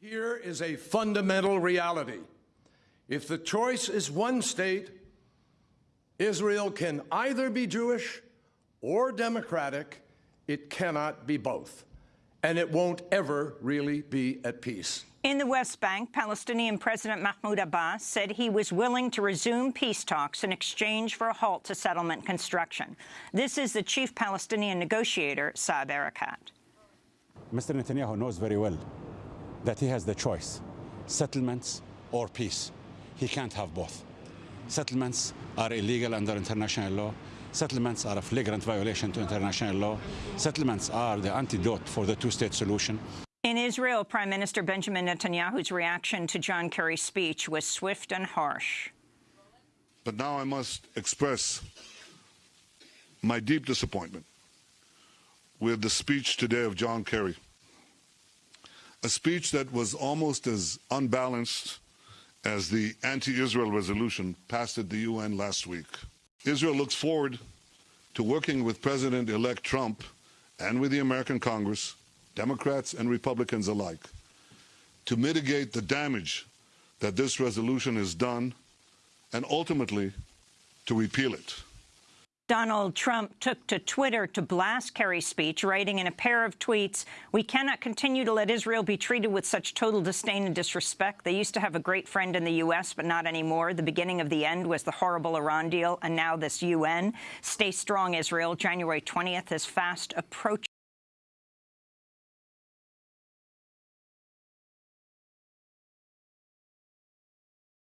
Here is a fundamental reality. If the choice is one state, Israel can either be Jewish or democratic. It cannot be both. And it won't ever really be at peace. In the West Bank, Palestinian President Mahmoud Abbas said he was willing to resume peace talks in exchange for a halt to settlement construction. This is the chief Palestinian negotiator, Saeb Erekat. Mr. Netanyahu knows very well that he has the choice, settlements or peace. He can't have both. Settlements are illegal under international law. Settlements are a flagrant violation to international law. Settlements are the antidote for the two-state solution. In Israel, Prime Minister Benjamin Netanyahu's reaction to John Kerry's speech was swift and harsh. But now I must express my deep disappointment with the speech today of John Kerry. A speech that was almost as unbalanced as the anti-Israel resolution passed at the UN last week. Israel looks forward to working with President-elect Trump and with the American Congress, Democrats and Republicans alike, to mitigate the damage that this resolution has done and ultimately to repeal it. Donald Trump took to Twitter to blast Kerry's speech, writing in a pair of tweets, we cannot continue to let Israel be treated with such total disdain and disrespect. They used to have a great friend in the U.S., but not anymore. The beginning of the end was the horrible Iran deal, and now this U.N. Stay strong, Israel. January 20th is fast approaching.